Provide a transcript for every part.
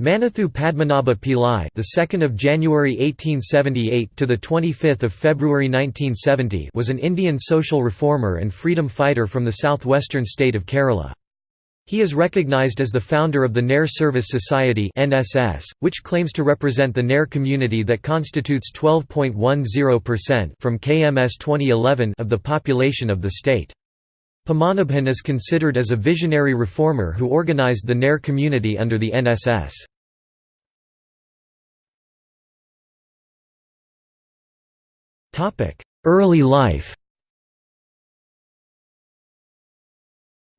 Manathu Padmanabha Pillai, the 2nd of January 1878 to the 25th of February 1970, was an Indian social reformer and freedom fighter from the southwestern state of Kerala. He is recognized as the founder of the Nair Service Society (NSS), which claims to represent the Nair community that constitutes 12.10% from KMS 2011 of the population of the state. Padmanabhan is considered as a visionary reformer who organized the Nair community under the NSS. Early life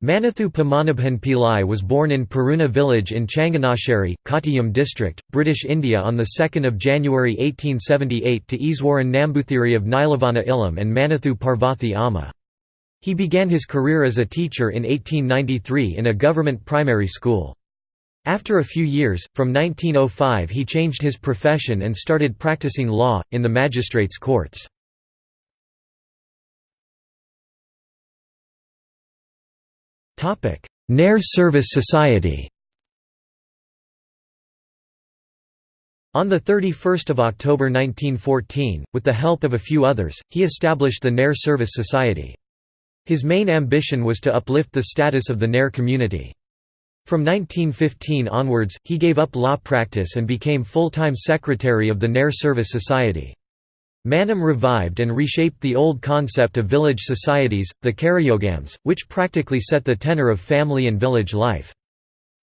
Manathu Padmanabhan Pillai was born in Peruna village in Changanasheri, Kottayam district, British India on 2 January 1878 to Iswaran Nambuthiri of Nilavana Ilam and Manathu Parvathi Amma. He began his career as a teacher in 1893 in a government primary school. After a few years, from 1905 he changed his profession and started practicing law, in the magistrates' courts. Nair Service Society On 31 October 1914, with the help of a few others, he established the Nair Service Society. His main ambition was to uplift the status of the Nair community. From 1915 onwards, he gave up law practice and became full-time secretary of the Nair Service Society. Manam revived and reshaped the old concept of village societies, the Karayogams, which practically set the tenor of family and village life.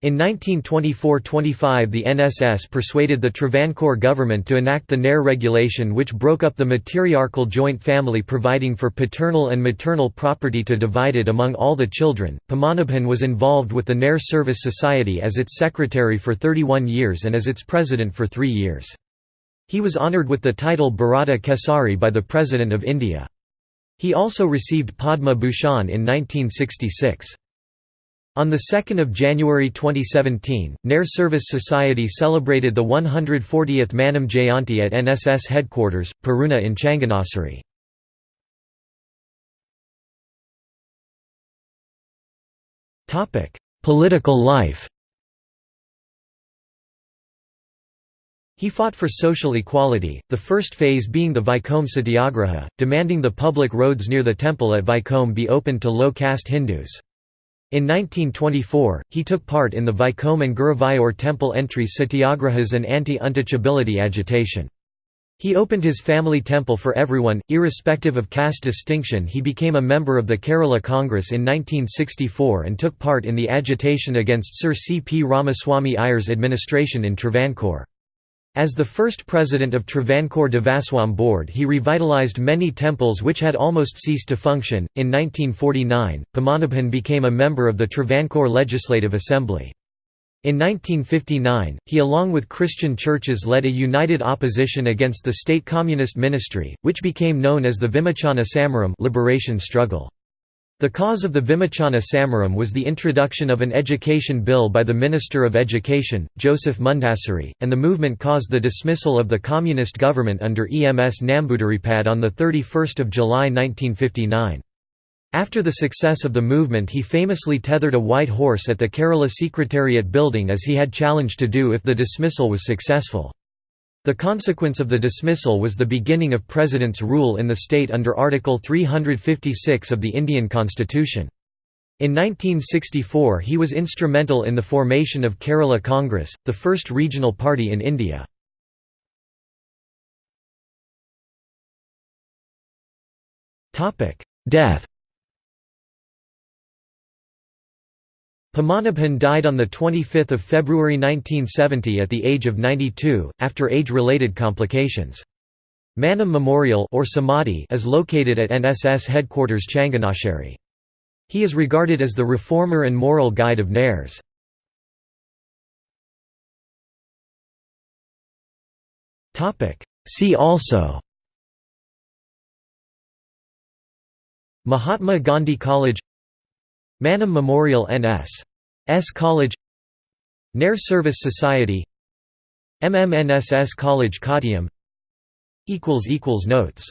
In 1924–25 the NSS persuaded the Travancore government to enact the Nair regulation which broke up the matriarchal joint family providing for paternal and maternal property to divide it among all the children. Padmanabhan was involved with the Nair Service Society as its secretary for 31 years and as its president for three years. He was honoured with the title Bharata Kesari by the President of India. He also received Padma Bhushan in 1966. On 2 January 2017, Nair Service Society celebrated the 140th Manam Jayanti at NSS headquarters, Peruna in Changanassery. Political life He fought for social equality, the first phase being the Vaikom Satyagraha, demanding the public roads near the temple at Vaikom be opened to low-caste Hindus. In 1924, he took part in the Vaikom and Guruvayur temple entry satyagrahas and anti-untouchability agitation. He opened his family temple for everyone, irrespective of caste distinction he became a member of the Kerala Congress in 1964 and took part in the agitation against Sir C. P. Ramaswamy Iyer's administration in Travancore. As the first president of Travancore Devaswam Board he revitalized many temples which had almost ceased to function. In 1949, Padmanabhan became a member of the Travancore Legislative Assembly. In 1959, he along with Christian churches led a united opposition against the state communist ministry, which became known as the Vimochana Samaram liberation struggle. The cause of the Vimochana Samaram was the introduction of an education bill by the Minister of Education, Joseph Mundassery, and the movement caused the dismissal of the communist government under EMS Namboodiripad on 31 July 1959. After the success of the movement he famously tethered a white horse at the Kerala Secretariat building as he had challenged to do if the dismissal was successful. The consequence of the dismissal was the beginning of President's rule in the state under Article 356 of the Indian Constitution. In 1964 he was instrumental in the formation of Kerala Congress, the first regional party in India. Death Padmanabhan died on 25 February 1970 at the age of 92, after age-related complications. Manam Memorial or Samadhi is located at NSS headquarters Changanasheri. He is regarded as the reformer and moral guide of Nairs. See also Mahatma Gandhi College Manam Memorial NS. S College Nair Service Society MMNSS College Kottayam Notes